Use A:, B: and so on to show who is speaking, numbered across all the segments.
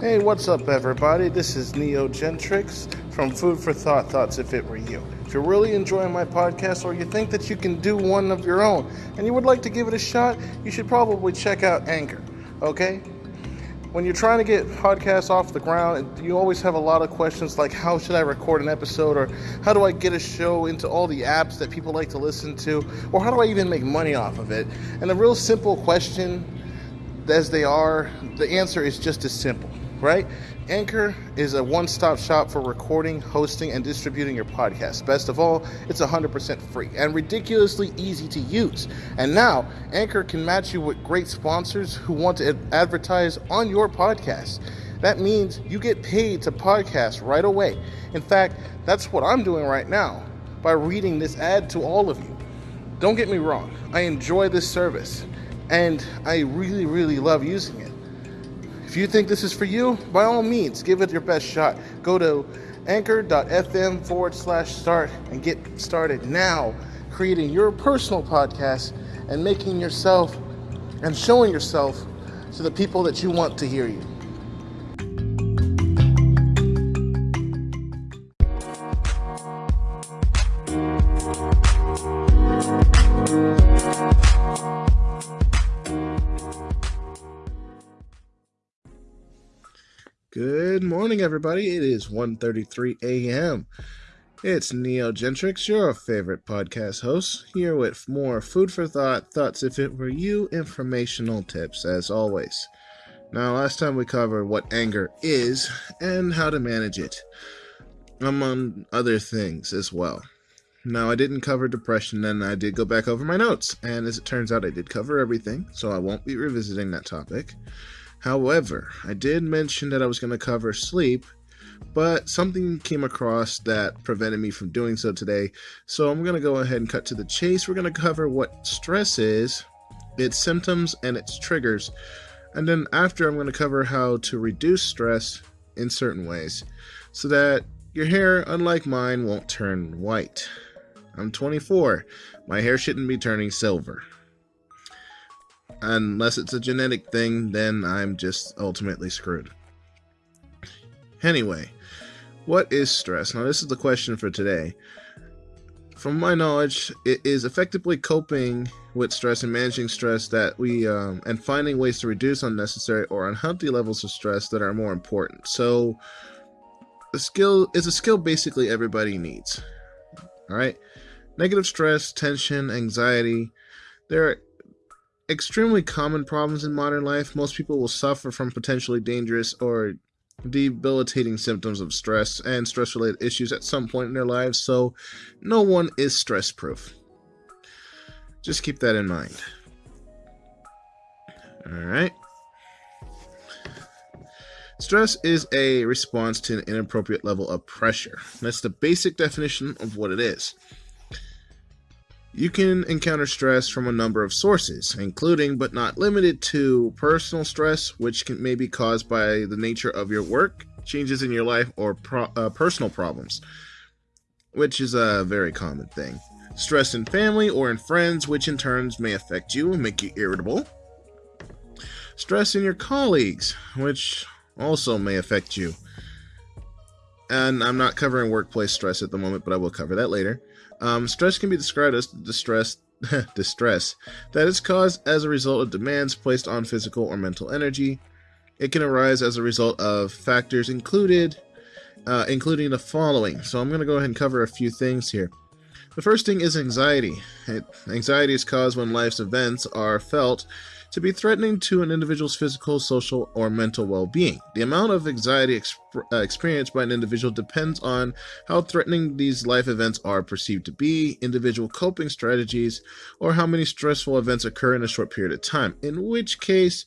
A: Hey, what's up, everybody? This is Neo Gentrix from Food for Thought Thoughts If It Were You. If you're really enjoying my podcast or you think that you can do one of your own and you would like to give it a shot, you should probably check out Anchor, okay? When you're trying to get podcasts off the ground, you always have a lot of questions like how should I record an episode or how do I get a show into all the apps that people like to listen to or how do I even make money off of it? And the real simple question as they are, the answer is just as simple right? Anchor is a one stop shop for recording, hosting, and distributing your podcast. Best of all, it's 100% free and ridiculously easy to use. And now, Anchor can match you with great sponsors who want to advertise on your podcast. That means you get paid to podcast right away. In fact, that's what I'm doing right now by reading this ad to all of you. Don't get me wrong, I enjoy this service and I really, really love using it. If you think this is for you, by all means, give it your best shot. Go to anchor.fm forward slash start and get started now creating your personal podcast and making yourself and showing yourself to the people that you want to hear you. Good morning, everybody. It is 1.33 a.m. It's Neo Gentrix, your favorite podcast host, here with more food for thought, thoughts if it were you, informational tips, as always. Now, last time we covered what anger is and how to manage it, among other things as well. Now, I didn't cover depression, and I did go back over my notes, and as it turns out, I did cover everything, so I won't be revisiting that topic. However, I did mention that I was going to cover sleep, but something came across that prevented me from doing so today. So I'm going to go ahead and cut to the chase. We're going to cover what stress is, its symptoms, and its triggers. And then after, I'm going to cover how to reduce stress in certain ways so that your hair, unlike mine, won't turn white. I'm 24. My hair shouldn't be turning silver unless it's a genetic thing, then I'm just ultimately screwed. Anyway, what is stress? Now, this is the question for today. From my knowledge, it is effectively coping with stress and managing stress that we um, and finding ways to reduce unnecessary or unhealthy levels of stress that are more important. So, the skill is a skill basically everybody needs. All right, negative stress, tension, anxiety. There are extremely common problems in modern life. Most people will suffer from potentially dangerous or debilitating symptoms of stress and stress related issues at some point in their lives, so no one is stress proof. Just keep that in mind. Alright. Stress is a response to an inappropriate level of pressure. That's the basic definition of what it is. You can encounter stress from a number of sources, including but not limited to personal stress, which can, may be caused by the nature of your work, changes in your life, or pro, uh, personal problems, which is a very common thing. Stress in family or in friends, which in turns may affect you and make you irritable. Stress in your colleagues, which also may affect you. And I'm not covering workplace stress at the moment, but I will cover that later. Um, stress can be described as distress, distress that is caused as a result of demands placed on physical or mental energy. It can arise as a result of factors included, uh, including the following. So I'm going to go ahead and cover a few things here. The first thing is anxiety. It, anxiety is caused when life's events are felt to be threatening to an individual's physical, social, or mental well being. The amount of anxiety exp- uh, experienced by an individual depends on how threatening these life events are perceived to be, individual coping strategies, or how many stressful events occur in a short period of time, in which case,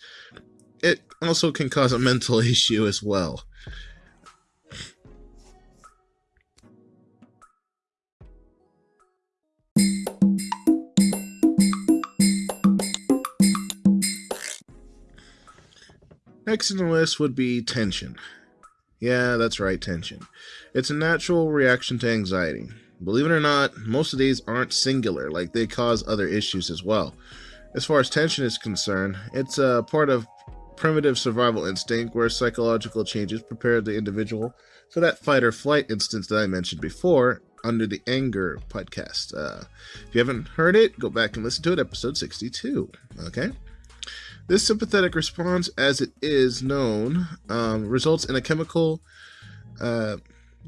A: it also can cause a mental issue as well. Next in the list would be tension. Yeah, that's right, tension. It's a natural reaction to anxiety. Believe it or not, most of these aren't singular, like they cause other issues as well. As far as tension is concerned, it's a part of primitive survival instinct where psychological changes prepare the individual for that fight or flight instance that I mentioned before under the anger podcast. Uh, if you haven't heard it, go back and listen to it, episode 62. Okay? This sympathetic response, as it is known, um, results in a chemical uh,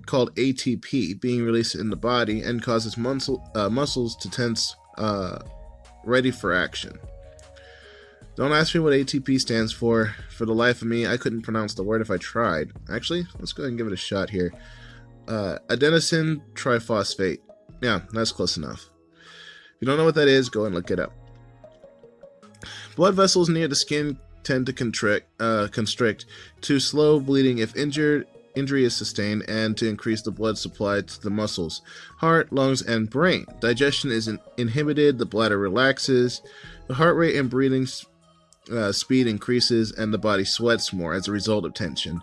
A: called ATP being released in the body and causes muscle, uh, muscles to tense, uh, ready for action. Don't ask me what ATP stands for. For the life of me, I couldn't pronounce the word if I tried. Actually, let's go ahead and give it a shot here. Uh, adenosine triphosphate. Yeah, that's close enough. If you don't know what that is, go and look it up. Blood vessels near the skin tend to constrict, uh, constrict to slow bleeding if injured injury is sustained and to increase the blood supply to the muscles, heart, lungs, and brain. Digestion is in inhibited, the bladder relaxes, the heart rate and breathing uh, speed increases, and the body sweats more as a result of tension.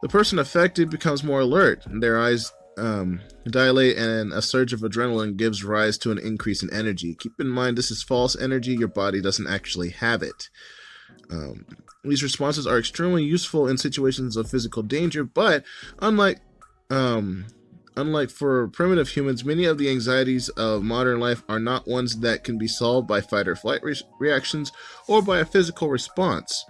A: The person affected becomes more alert, and their eyes um, dilate, and a surge of adrenaline gives rise to an increase in energy. Keep in mind, this is false energy, your body doesn't actually have it. Um, these responses are extremely useful in situations of physical danger, but unlike um, unlike for primitive humans, many of the anxieties of modern life are not ones that can be solved by fight or flight re reactions or by a physical response.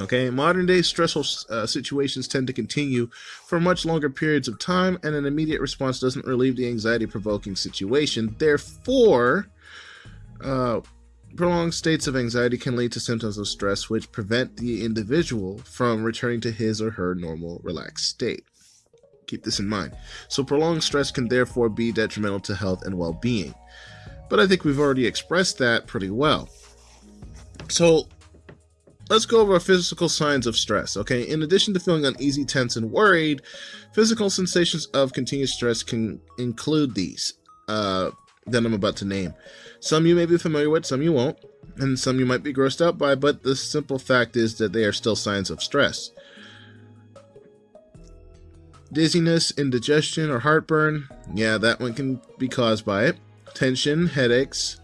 A: Okay, modern day stressful uh, situations tend to continue for much longer periods of time, and an immediate response doesn't relieve the anxiety provoking situation. Therefore, uh, Prolonged states of anxiety can lead to symptoms of stress which prevent the individual from returning to his or her normal relaxed state. Keep this in mind. So, prolonged stress can therefore be detrimental to health and well being. But I think we've already expressed that pretty well. So, let's go over physical signs of stress. Okay, in addition to feeling uneasy, tense, and worried, physical sensations of continuous stress can include these uh, that I'm about to name. Some you may be familiar with, some you won't, and some you might be grossed out by, but the simple fact is that they are still signs of stress. Dizziness, indigestion, or heartburn, yeah, that one can be caused by it. Tension, headaches,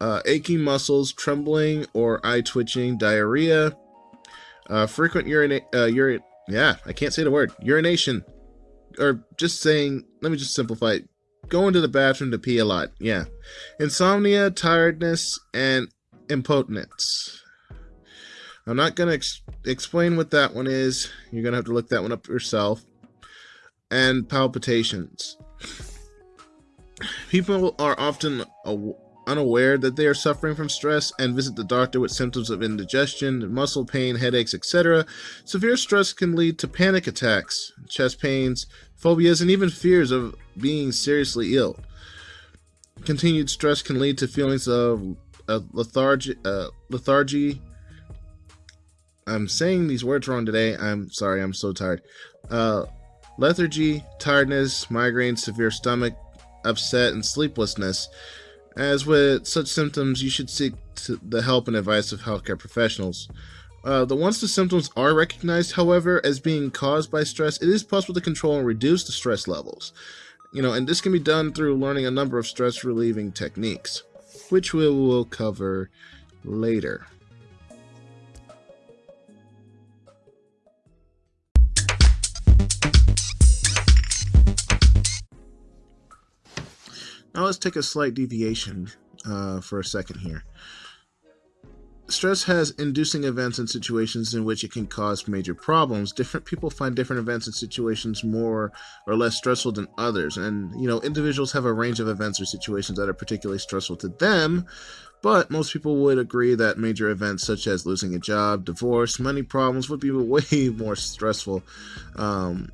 A: uh, aching muscles, trembling or eye twitching, diarrhea, uh, frequent urine, uh, urine, yeah, I can't say the word, urination, or just saying, let me just simplify it, going to the bathroom to pee a lot. Yeah. Insomnia, tiredness, and impotence. I'm not going to ex explain what that one is. You're going to have to look that one up yourself. And palpitations. People are often unaware that they are suffering from stress and visit the doctor with symptoms of indigestion, muscle pain, headaches, etc. Severe stress can lead to panic attacks, chest pains, phobias, and even fears of being seriously ill. Continued stress can lead to feelings of uh, lethargy, uh, lethargy. I'm saying these words wrong today. I'm sorry. I'm so tired. Uh, lethargy, tiredness, migraine, severe stomach upset, and sleeplessness. As with such symptoms, you should seek the help and advice of healthcare professionals. Uh, the once the symptoms are recognized, however, as being caused by stress, it is possible to control and reduce the stress levels. You know, and this can be done through learning a number of stress relieving techniques, which we will cover later. Now let's take a slight deviation uh, for a second here. Stress has inducing events and situations in which it can cause major problems. Different people find different events and situations more or less stressful than others. And, you know, individuals have a range of events or situations that are particularly stressful to them. But most people would agree that major events such as losing a job, divorce, money problems would be way more stressful um,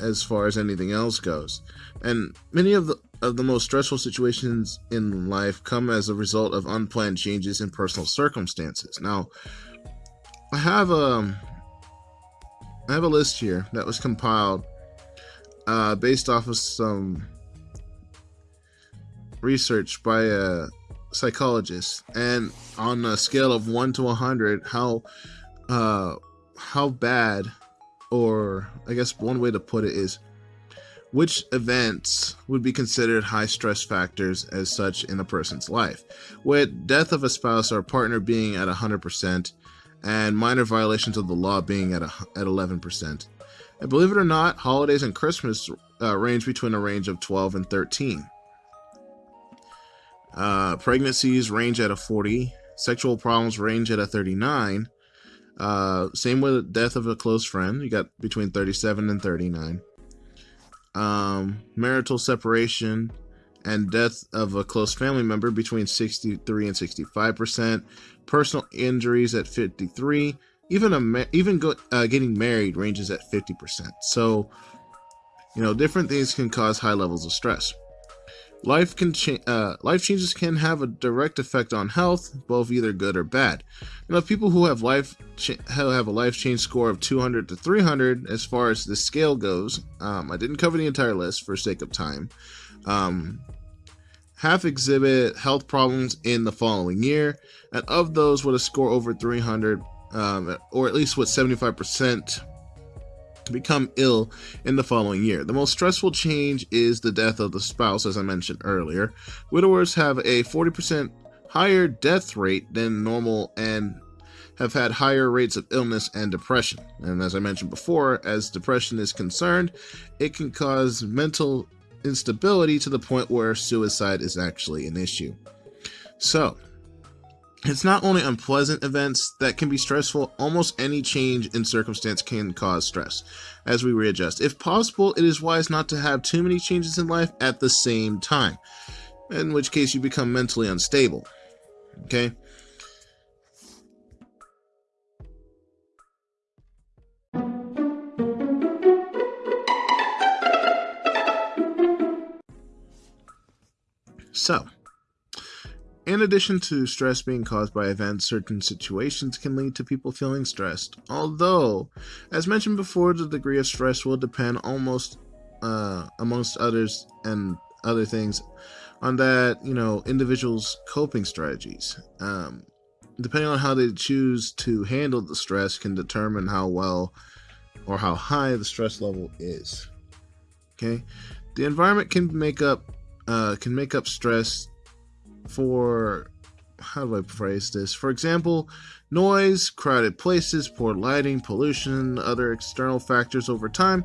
A: as far as anything else goes. And many of the of the most stressful situations in life come as a result of unplanned changes in personal circumstances. Now, I have a um, have a list here that was compiled uh, based off of some research by a psychologist, and on a scale of one to hundred, how uh, how bad, or I guess one way to put it is which events would be considered high stress factors as such in a person's life? With death of a spouse or partner being at 100%, and minor violations of the law being at, a, at 11%. And believe it or not, holidays and Christmas uh, range between a range of 12 and 13. Uh, pregnancies range at a 40. Sexual problems range at a 39. Uh, same with death of a close friend. You got between 37 and 39. Um, marital separation and death of a close family member between 63 and 65 percent. Personal injuries at 53. Even a even go, uh, getting married ranges at 50 percent. So, you know, different things can cause high levels of stress. Life can cha- uh, life changes can have a direct effect on health, both either good or bad. You know, people who have life cha- have a life change score of 200 to 300, as far as the scale goes, um, I didn't cover the entire list for sake of time. Um, half exhibit health problems in the following year, and of those with a score over 300, um, or at least with 75% become ill in the following year. The most stressful change is the death of the spouse, as I mentioned earlier. Widowers have a 40% higher death rate than normal and have had higher rates of illness and depression. And as I mentioned before, as depression is concerned, it can cause mental instability to the point where suicide is actually an issue. So, it's not only unpleasant events that can be stressful, almost any change in circumstance can cause stress as we readjust. If possible, it is wise not to have too many changes in life at the same time, in which case you become mentally unstable. Okay? So, in addition to stress being caused by events, certain situations can lead to people feeling stressed. Although, as mentioned before, the degree of stress will depend almost, uh, amongst others and other things, on that, you know, individuals' coping strategies. Um, depending on how they choose to handle the stress can determine how well or how high the stress level is. Okay, the environment can make up uh, can make up stress for how do I phrase this? For example, noise, crowded places, poor lighting, pollution, other external factors over time,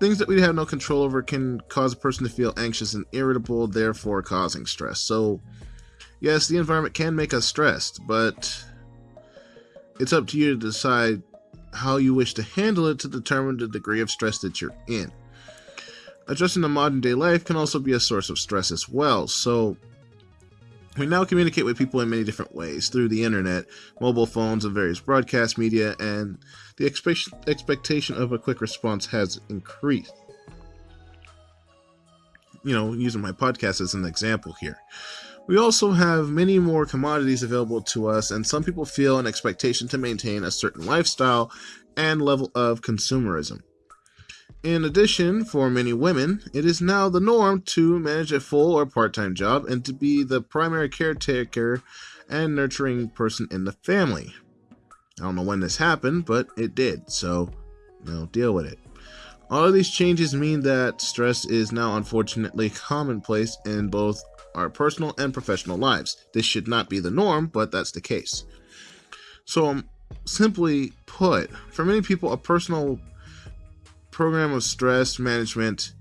A: things that we have no control over can cause a person to feel anxious and irritable, therefore causing stress. So, yes, the environment can make us stressed, but it's up to you to decide how you wish to handle it to determine the degree of stress that you're in. Adjusting to modern day life can also be a source of stress as well. So, we now communicate with people in many different ways through the internet, mobile phones, and various broadcast media, and the expect- expectation of a quick response has increased. You know, using my podcast as an example here. We also have many more commodities available to us, and some people feel an expectation to maintain a certain lifestyle and level of consumerism. In addition, for many women, it is now the norm to manage a full or part time job and to be the primary caretaker and nurturing person in the family. I don't know when this happened, but it did, so you know, deal with it. All of these changes mean that stress is now unfortunately commonplace in both our personal and professional lives. This should not be the norm, but that's the case. So, um, simply put, for many people, a personal program of stress management,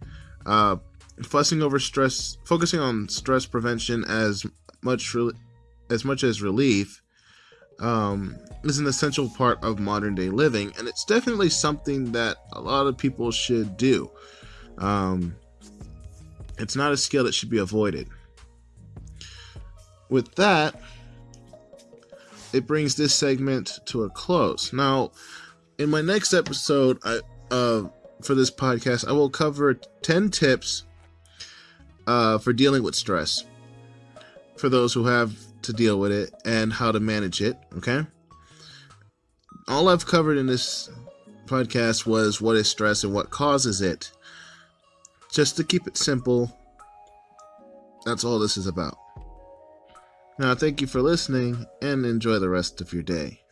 A: uh, fussing over stress, focusing on stress prevention as much re- as much as relief, um, is an essential part of modern day living, and it's definitely something that a lot of people should do. Um, it's not a skill that should be avoided. With that, it brings this segment to a close. Now, in my next episode, I uh, for this podcast, I will cover 10 tips uh, for dealing with stress for those who have to deal with it and how to manage it. Okay. All I've covered in this podcast was what is stress and what causes it. Just to keep it simple, that's all this is about. Now, thank you for listening and enjoy the rest of your day.